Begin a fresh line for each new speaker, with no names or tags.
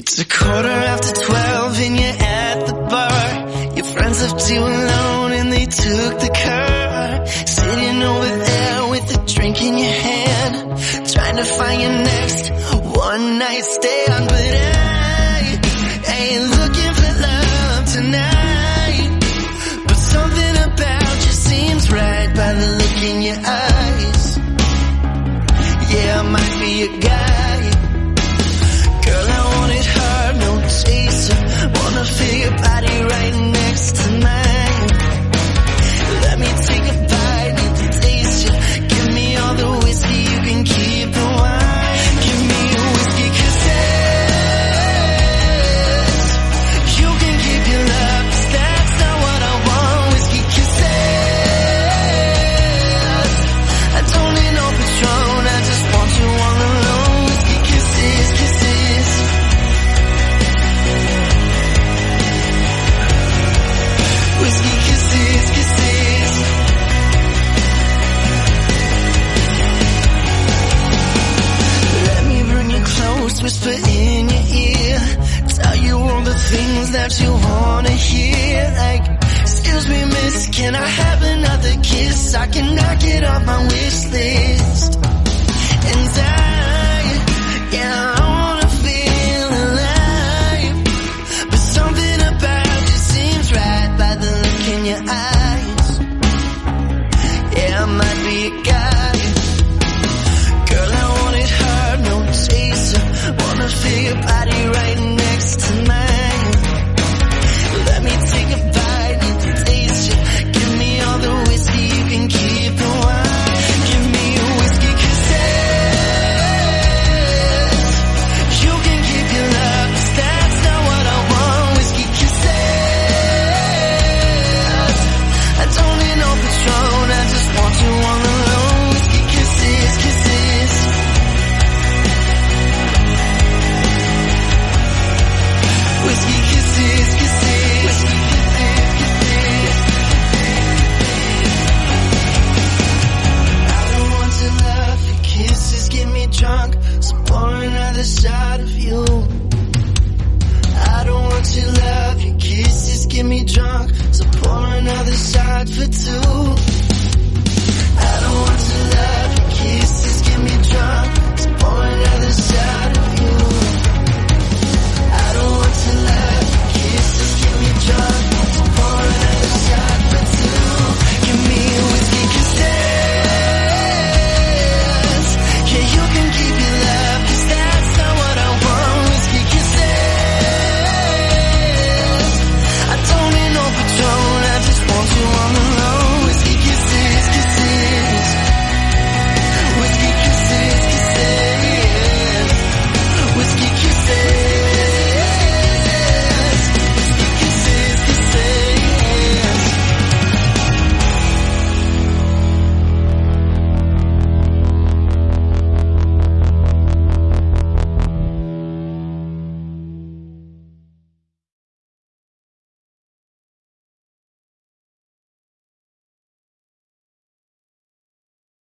It's a quarter after twelve and you're at the bar. Your friends left you alone and they took the car. Sitting over there with a drink in your hand. Trying to find your next one night stand. But I ain't looking for love tonight. But something about you seems right by the look in your eyes. Yeah, I might be a guy. that you wanna hear Like, excuse me miss, can I have another kiss? I can knock it off my wish list. And I, yeah, I wanna feel alive. But something about you seems right by the look in your eyes. Yeah, I might be a guy The side of you. I don't want your love, your kisses get me drunk. So pour another side for two.